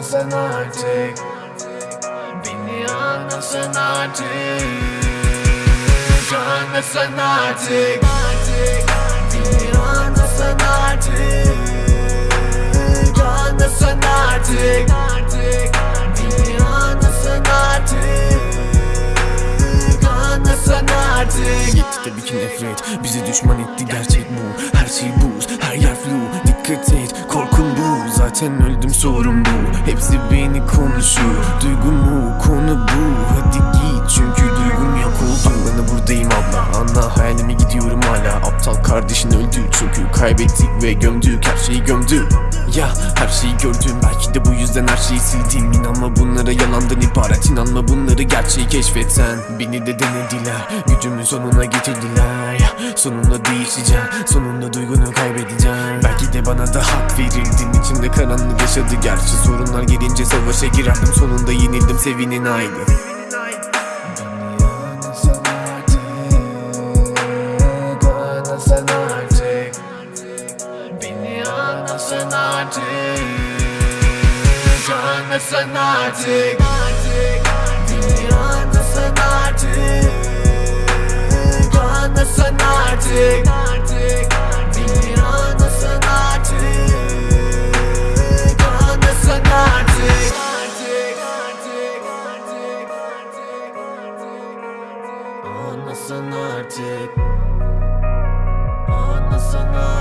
Anlasın artık Beni anlasın artık Beni artık Anlasın artık Beni anlasın artık Bizi düşman etti gerçek bu. Her şey buz her yer flu Dikkat et. Korkun bu Zaten öldüm sorun bu. Hepsi beni konuşuyor. Duygumu konu bu. Hadi git çünkü duygum yok oldu. Bana buradayım abla. Anla hayalimi gidiyorum hala. Aptal kardeşin öldü çünkü kaybettik ve gömdük. Her şeyi gömdük ya her şeyi gördüm. Belki de bu yüzden her şeyi sildim. İnanma bunlara yalandan ibaret. İnanma bunları gerçeği keşfetsen. Beni de denediler. Gücümün sonuna getirdiler. Sonunda değişeceğim. Sonunda duygunu kaybedeceğim Bana da hak verildin. İçimde karanlık yaşadı. Gerçi Sorunlar gelince savaşa girerdim. Sonunda yenildim. Sevinin aydı anlasın artık. Anlasın artık. Beni anlasın artık. Anlasın artık Anlasın artık. Anlasın artık